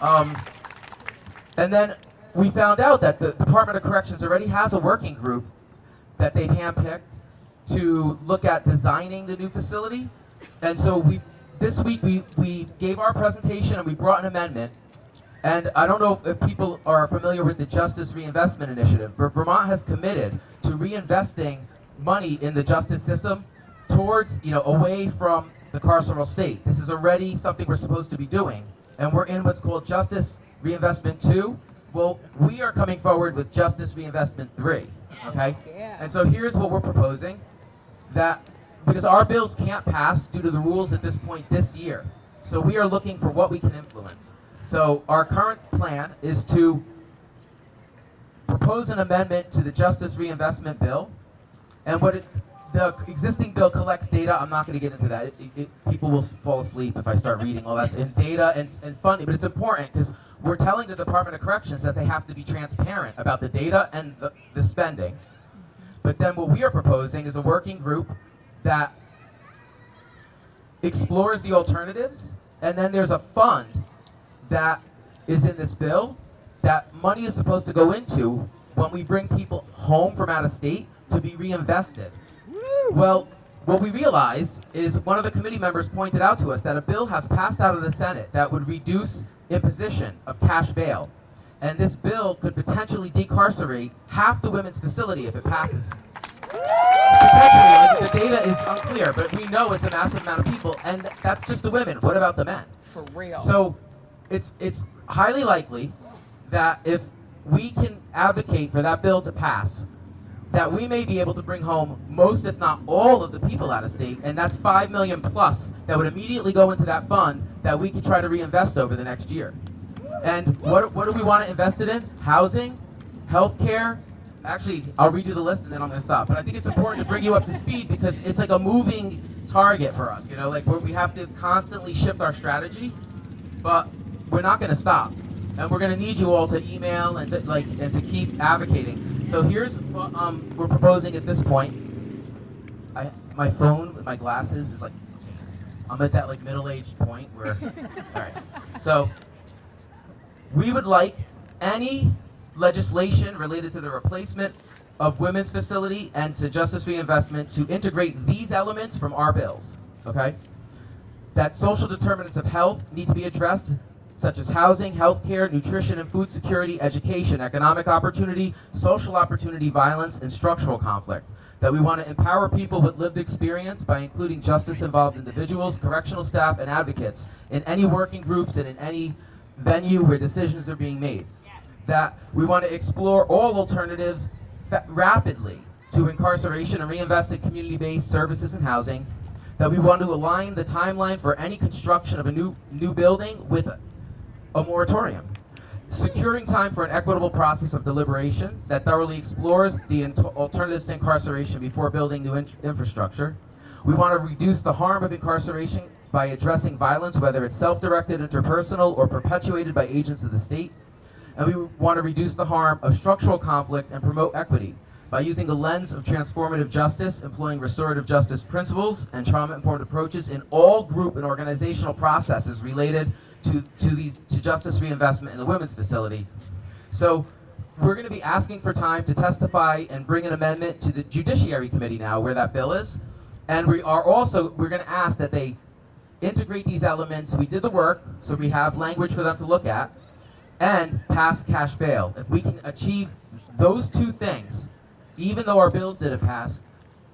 Um, and then we found out that the Department of Corrections already has a working group that they've handpicked to look at designing the new facility. And so we, this week we, we gave our presentation and we brought an amendment. And I don't know if people are familiar with the Justice Reinvestment Initiative, but Vermont has committed to reinvesting money in the justice system towards, you know, away from the carceral state. This is already something we're supposed to be doing. And we're in what's called Justice Reinvestment 2. Well, we are coming forward with Justice Reinvestment 3, okay? And so here's what we're proposing, that, because our bills can't pass due to the rules at this point this year. So we are looking for what we can influence. So our current plan is to propose an amendment to the Justice Reinvestment Bill. And what it, the existing bill collects data. I'm not going to get into that. It, it, people will fall asleep if I start reading all that. And data and, and funding, but it's important because we're telling the Department of Corrections that they have to be transparent about the data and the, the spending. But then what we are proposing is a working group that explores the alternatives, and then there's a fund that is in this bill that money is supposed to go into when we bring people home from out of state to be reinvested. Well, what we realized is one of the committee members pointed out to us that a bill has passed out of the Senate that would reduce imposition of cash bail. And this bill could potentially decarcerate half the women's facility if it passes. Potentially, the data is unclear, but we know it's a massive amount of people, and that's just the women. What about the men? For real. So it's it's highly likely that if we can advocate for that bill to pass, that we may be able to bring home most, if not all, of the people out of state, and that's five million plus that would immediately go into that fund that we could try to reinvest over the next year. And what what do we want to invest it in? Housing, healthcare. Actually, I'll read you the list and then I'm going to stop. But I think it's important to bring you up to speed because it's like a moving target for us. You know, like where we have to constantly shift our strategy, but we're not going to stop and we're going to need you all to email and to, like and to keep advocating. So here's what um, we're proposing at this point. I, my phone with my glasses is like, I'm at that like middle-aged point where, *laughs* all right. So we would like any legislation related to the replacement of women's facility and to justice reinvestment to integrate these elements from our bills. Okay. That social determinants of health need to be addressed such as housing, healthcare, nutrition and food security, education, economic opportunity, social opportunity, violence, and structural conflict. That we want to empower people with lived experience by including justice-involved individuals, correctional staff, and advocates in any working groups and in any venue where decisions are being made. That we want to explore all alternatives rapidly to incarceration and reinvest in community-based services and housing. That we want to align the timeline for any construction of a new new building with a moratorium. Securing time for an equitable process of deliberation that thoroughly explores the alternatives to incarceration before building new in infrastructure. We want to reduce the harm of incarceration by addressing violence, whether it's self-directed, interpersonal, or perpetuated by agents of the state. And we want to reduce the harm of structural conflict and promote equity by using the lens of transformative justice, employing restorative justice principles and trauma-informed approaches in all group and organizational processes related to, to, these, to justice reinvestment in the women's facility. So we're going to be asking for time to testify and bring an amendment to the Judiciary Committee now, where that bill is. And we are also, we're going to ask that they integrate these elements. We did the work, so we have language for them to look at, and pass cash bail. If we can achieve those two things, even though our bills didn't pass,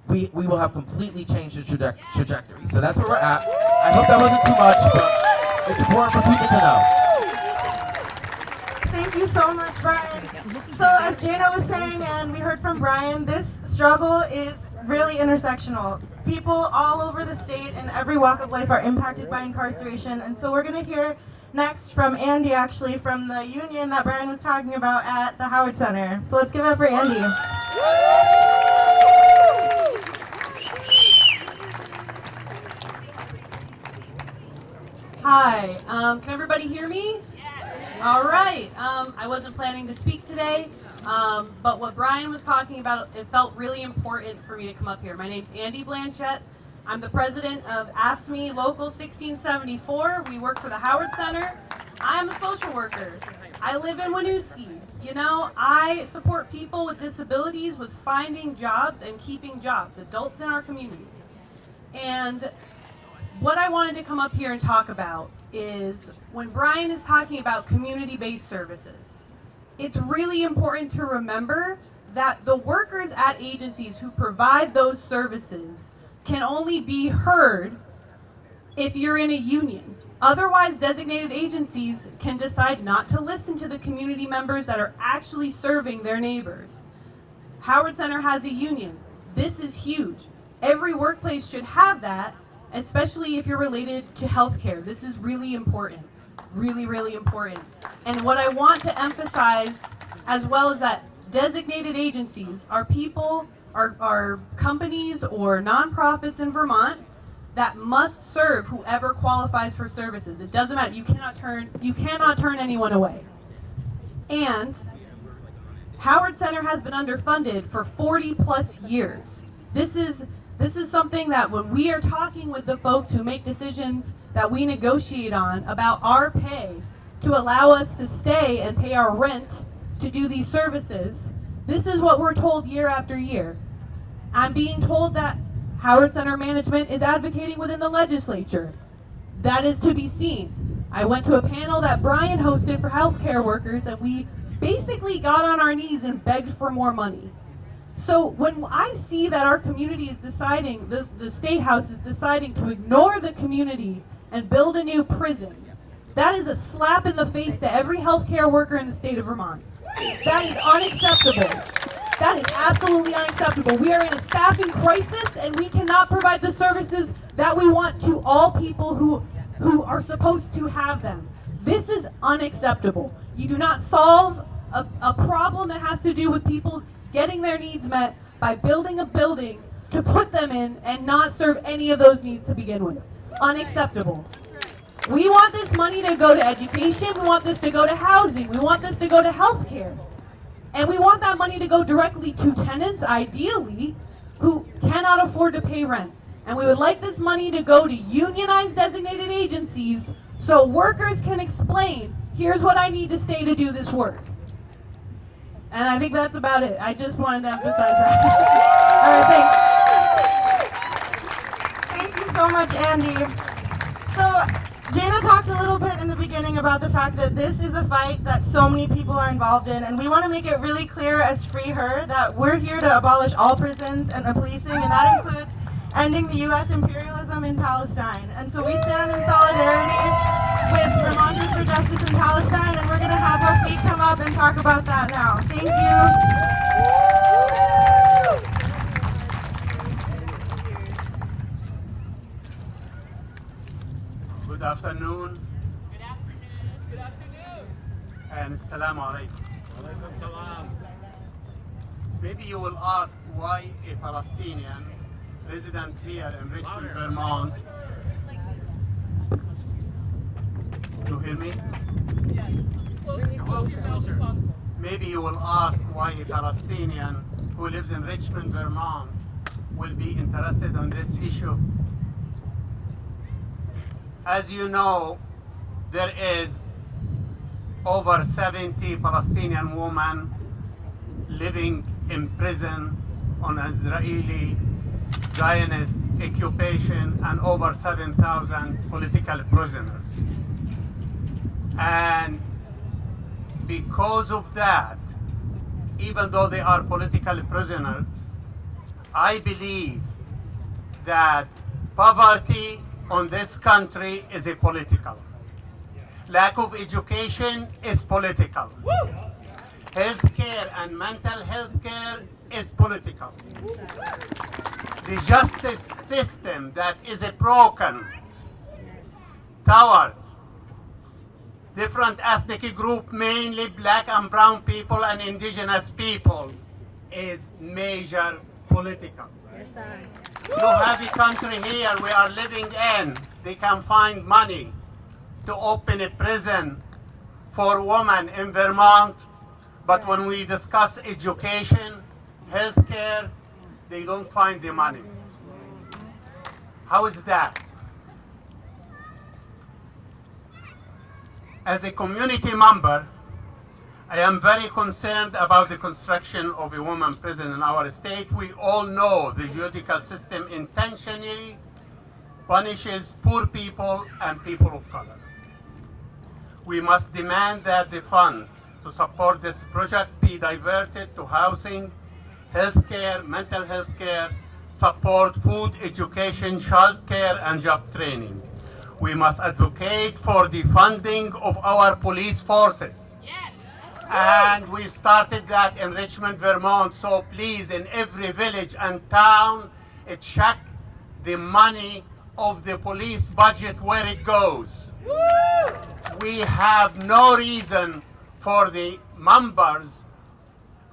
we, we will have completely changed the traje trajectory. So that's where we're at. I hope that wasn't too much, but it's important for people to know. Thank you so much, Brian. So as Jana was saying, and we heard from Brian, this struggle is really intersectional. People all over the state and every walk of life are impacted by incarceration. And so we're going to hear next from Andy, actually, from the union that Brian was talking about at the Howard Center. So let's give it up for Andy. Hi, um, can everybody hear me? Yes. All right, um, I wasn't planning to speak today, um, but what Brian was talking about, it felt really important for me to come up here. My name's Andy Blanchette. I'm the president of AFSCME Local 1674. We work for the Howard Center. I'm a social worker. I live in Winooski. You know, I support people with disabilities with finding jobs and keeping jobs, adults in our community. And what I wanted to come up here and talk about is when Brian is talking about community-based services, it's really important to remember that the workers at agencies who provide those services can only be heard if you're in a union. Otherwise, designated agencies can decide not to listen to the community members that are actually serving their neighbors. Howard Center has a union. This is huge. Every workplace should have that, especially if you're related to healthcare. This is really important. Really, really important. And what I want to emphasize as well is that designated agencies are people, are, are companies or nonprofits in Vermont that must serve whoever qualifies for services. It doesn't matter. You cannot turn you cannot turn anyone away. And Howard Center has been underfunded for 40 plus years. This is this is something that when we are talking with the folks who make decisions that we negotiate on about our pay to allow us to stay and pay our rent to do these services, this is what we're told year after year. I'm being told that Howard Center management is advocating within the legislature. That is to be seen. I went to a panel that Brian hosted for healthcare workers and we basically got on our knees and begged for more money. So when I see that our community is deciding, the, the State House is deciding to ignore the community and build a new prison, that is a slap in the face to every healthcare worker in the state of Vermont. That is unacceptable. That is absolutely unacceptable. We are in a staffing crisis and we cannot provide the services that we want to all people who, who are supposed to have them. This is unacceptable. You do not solve a, a problem that has to do with people getting their needs met by building a building to put them in and not serve any of those needs to begin with. Unacceptable. We want this money to go to education, we want this to go to housing, we want this to go to healthcare. And we want that money to go directly to tenants, ideally, who cannot afford to pay rent. And we would like this money to go to unionized designated agencies so workers can explain, here's what I need to stay to do this work. And I think that's about it. I just wanted to emphasize that. *laughs* All right, thanks. Thank you so much, Andy. So, Jana talked a little bit in the beginning about the fact that this is a fight that so many people are involved in, and we want to make it really clear as Free Her that we're here to abolish all prisons and policing, and that includes ending the U.S. imperialism in Palestine. And so we stand in solidarity with Vermonters for Justice in Palestine, and we're going to have our feet come up and talk about that now. Thank you. Afternoon. Good afternoon. Good afternoon. And Assalamu alaikum. Alaikum salam. Maybe you will ask why a Palestinian resident here in Richmond, Vermont. You hear me? Maybe you will ask why a Palestinian who lives in Richmond, Vermont will be interested in this issue. As you know, there is over 70 Palestinian women living in prison on Israeli Zionist occupation and over 7,000 political prisoners. And because of that, even though they are political prisoners, I believe that poverty on this country is a political. Lack of education is political. Healthcare and mental health care is political. The justice system that is a broken toward different ethnic group, mainly black and brown people and indigenous people, is major political. You have a country here we are living in, they can find money to open a prison for women in Vermont, but when we discuss education, healthcare, they don't find the money. How is that? As a community member, I am very concerned about the construction of a woman prison in our state. We all know the judicial system intentionally punishes poor people and people of color. We must demand that the funds to support this project be diverted to housing, healthcare, mental health care, support food, education, child care, and job training. We must advocate for the funding of our police forces. Yes. And we started that in Richmond, Vermont. So please, in every village and town, uh, check the money of the police budget where it goes. We have no reason for the members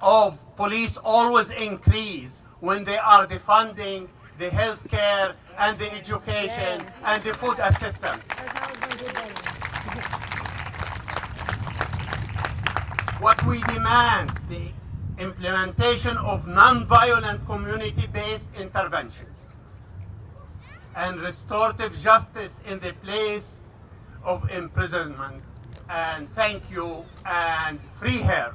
of police always increase when they are defunding the health care and the education and the food assistance. We demand, the implementation of non-violent community-based interventions and restorative justice in the place of imprisonment. And thank you and free her.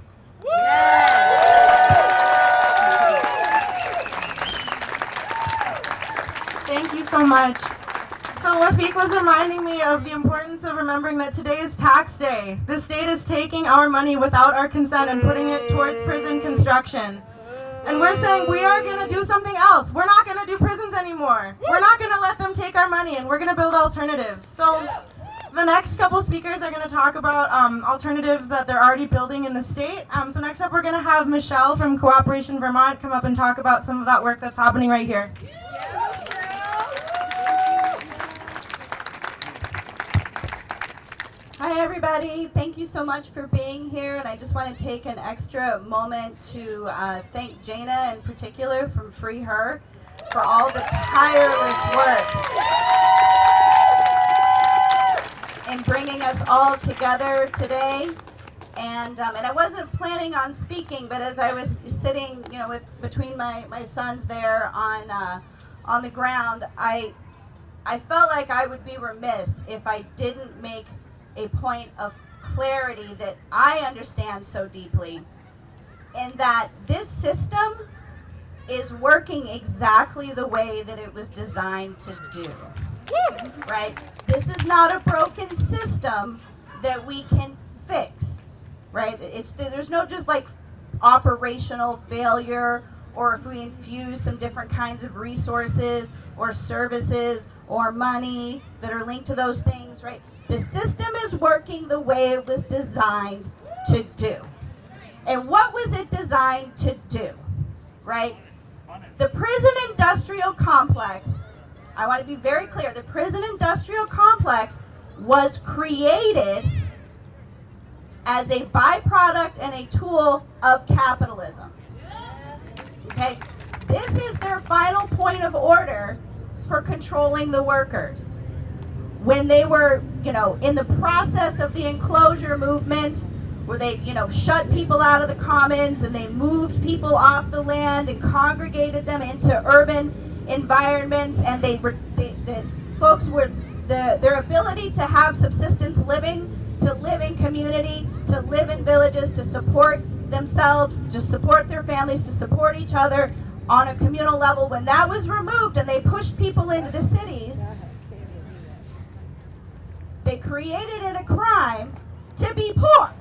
Thank you so much. So Wafik was reminding me of the importance of remembering that today is tax day. The state is taking our money without our consent and putting it towards prison construction. And we're saying we are going to do something else. We're not going to do prisons anymore. We're not going to let them take our money and we're going to build alternatives. So the next couple speakers are going to talk about um, alternatives that they're already building in the state. Um, so next up we're going to have Michelle from Cooperation Vermont come up and talk about some of that work that's happening right here. Hi everybody, thank you so much for being here and I just want to take an extra moment to uh, thank Jana in particular from Free Her for all the tireless work in bringing us all together today. And, um, and I wasn't planning on speaking, but as I was sitting, you know, with between my, my sons there on, uh, on the ground, I, I felt like I would be remiss if I didn't make a point of clarity that I understand so deeply in that this system is working exactly the way that it was designed to do. Right? This is not a broken system that we can fix. Right? It's there's no just like operational failure or if we infuse some different kinds of resources or services or money that are linked to those things, right? The system is working the way it was designed to do. And what was it designed to do, right? The prison industrial complex, I want to be very clear, the prison industrial complex was created as a byproduct and a tool of capitalism. Okay? This is their final point of order for controlling the workers. When they were, you know, in the process of the enclosure movement, where they, you know, shut people out of the commons and they moved people off the land and congregated them into urban environments, and they they, the folks were, the, their ability to have subsistence living, to live in community, to live in villages, to support themselves, to support their families, to support each other on a communal level, when that was removed and they pushed people into the cities, they created it a crime to be poor,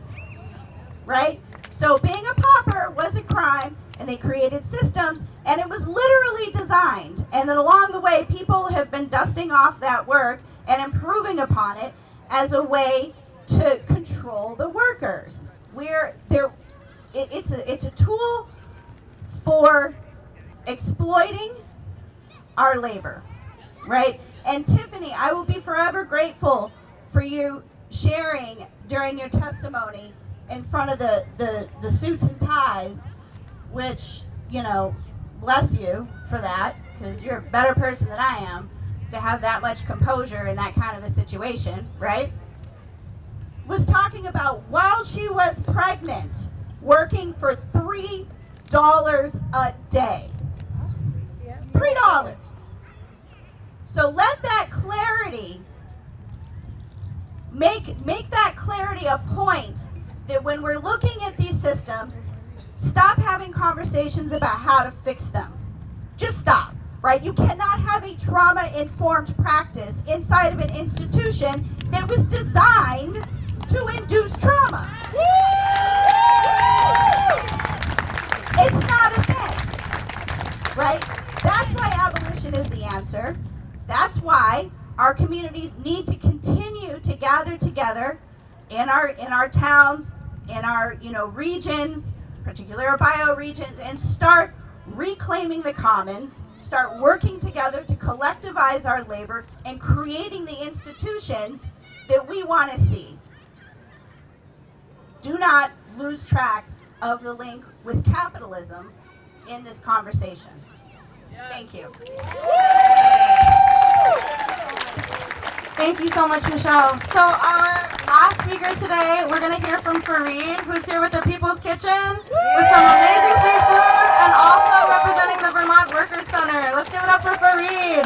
right? So being a pauper was a crime, and they created systems, and it was literally designed. And then along the way, people have been dusting off that work and improving upon it as a way to control the workers. We're there. It, it's a it's a tool for exploiting our labor, right? And Tiffany, I will be forever grateful for you sharing during your testimony in front of the, the, the suits and ties, which, you know, bless you for that, because you're a better person than I am to have that much composure in that kind of a situation, right? Was talking about while she was pregnant, working for $3 a day. $3. So let that clarity make make that clarity a point that when we're looking at these systems, stop having conversations about how to fix them. Just stop, right? You cannot have a trauma-informed practice inside of an institution that was designed to induce trauma. It's not a thing, right? That's why abolition is the answer. That's why our communities need to continue to gather together in our in our towns, in our you know regions, particular bioregions, and start reclaiming the commons, start working together to collectivize our labor and creating the institutions that we want to see. Do not lose track of the link with capitalism in this conversation. Thank you. Thank you so much, Michelle. So our last speaker today, we're going to hear from Fareed, who's here with the People's Kitchen with some amazing free food and also representing the Vermont Workers Center. Let's give it up for Fareed.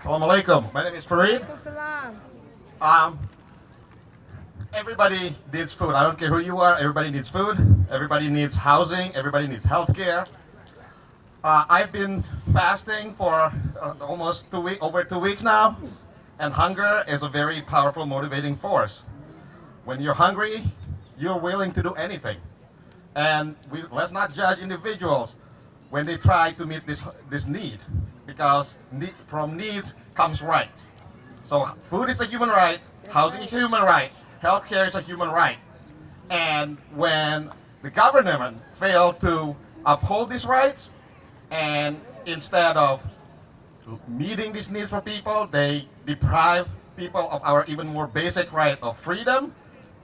Assalamu alaikum. My name is Fareed. Um, everybody needs food. I don't care who you are. Everybody needs food. Everybody needs housing. Everybody needs health care. Uh, I've been fasting for uh, almost two week, over two weeks now, and hunger is a very powerful motivating force. When you're hungry, you're willing to do anything. And we, let's not judge individuals when they try to meet this, this need, because need, from need comes right. So food is a human right, housing is a human right, healthcare is a human right. And when the government failed to uphold these rights, and instead of meeting these needs for people, they deprive people of our even more basic right of freedom,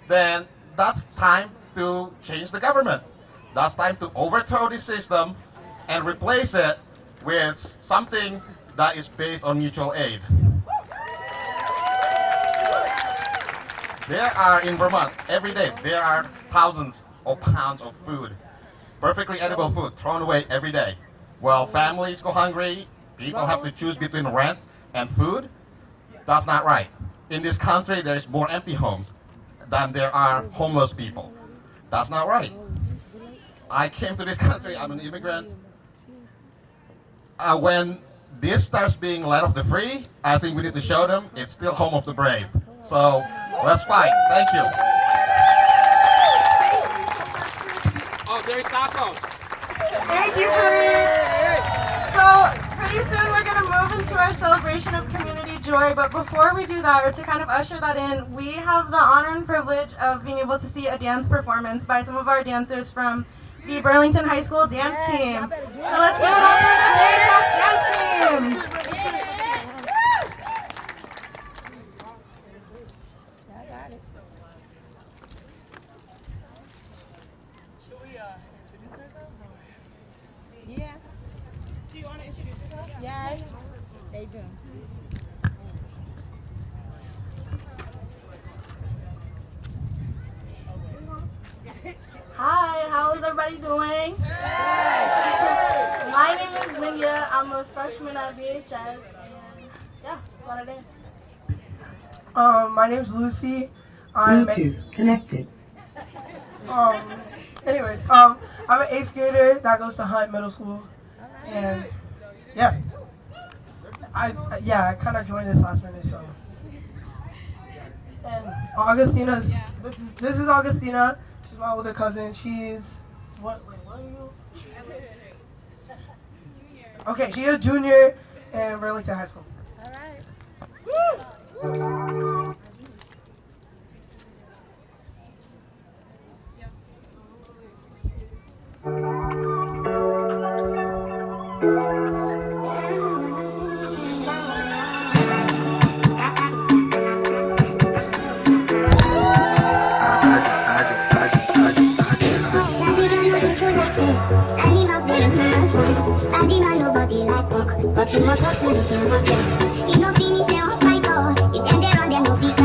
then that's time to change the government. That's time to overthrow the system and replace it with something that is based on mutual aid. There are in Vermont, every day, there are thousands of pounds of food, perfectly edible food, thrown away every day. Well, families go hungry, people have to choose between rent and food. That's not right. In this country, there's more empty homes than there are homeless people. That's not right. I came to this country, I'm an immigrant. Uh, when this starts being land of the free, I think we need to show them it's still home of the brave. So let's fight. Thank you. Oh, there's tacos. Thank you, Fareed. So pretty soon we're going to move into our celebration of community joy. But before we do that, or to kind of usher that in, we have the honor and privilege of being able to see a dance performance by some of our dancers from the Burlington High School dance team. So let's give it up for the dance team. you doing? Hi, how is everybody doing? My name is Lydia. I'm a freshman at VHS, and yeah, what it is. Um, my name's Lucy. I'm a, connected. um, anyways, um, I'm an eighth grader that goes to Hunt Middle School, and yeah, I yeah I kind of joined this last minute, so. And Augustina's this is this is Augustina. She's my older cousin. She's what? Wait, what are you? Okay, she's a junior in Burlington High School. But you must hustle this year, but yeah. It no finish, they won't fight us. If them they run, them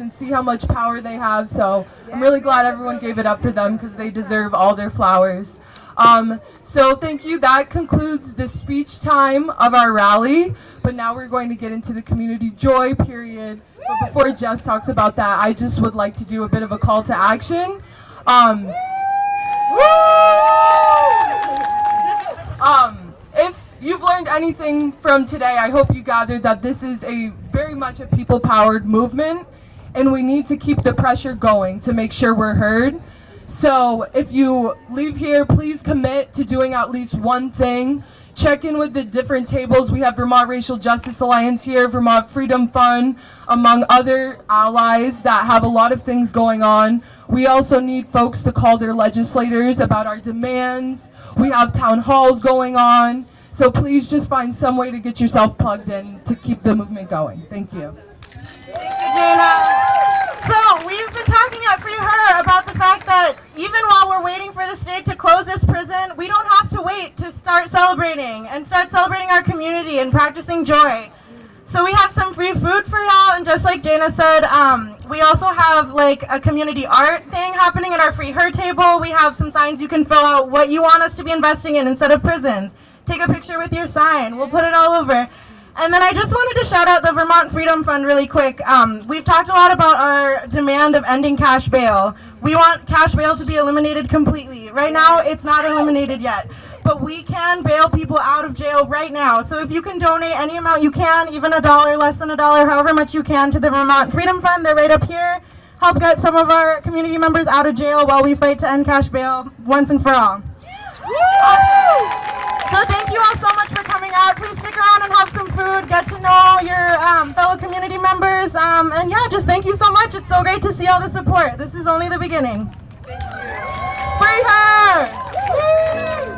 and see how much power they have. So I'm really glad everyone gave it up for them because they deserve all their flowers. Um, so thank you. That concludes the speech time of our rally. But now we're going to get into the community joy period. But before Jess talks about that, I just would like to do a bit of a call to action. Um, um, if you've learned anything from today, I hope you gathered that this is a very much a people-powered movement, and we need to keep the pressure going to make sure we're heard. So if you leave here, please commit to doing at least one thing. Check in with the different tables. We have Vermont Racial Justice Alliance here, Vermont Freedom Fund, among other allies that have a lot of things going on. We also need folks to call their legislators about our demands. We have town halls going on. So please just find some way to get yourself plugged in to keep the movement going. Thank you. Jana. So we've been talking at Free Her about the fact that even while we're waiting for the state to close this prison, we don't have to wait to start celebrating and start celebrating our community and practicing joy. So we have some free food for y'all, and just like Jana said, um, we also have like a community art thing happening at our Free Her table. We have some signs you can fill out what you want us to be investing in instead of prisons. Take a picture with your sign. We'll put it all over. And then I just wanted to shout out the Vermont Freedom Fund really quick. Um, we've talked a lot about our demand of ending cash bail. We want cash bail to be eliminated completely. Right now, it's not eliminated yet. But we can bail people out of jail right now. So if you can donate any amount you can, even a dollar, less than a dollar, however much you can to the Vermont Freedom Fund, they're right up here. Help get some of our community members out of jail while we fight to end cash bail once and for all. So thank you all so much for coming out. Please stick around and have some food, get to know your um, fellow community members. Um, and yeah, just thank you so much. It's so great to see all the support. This is only the beginning. Free her!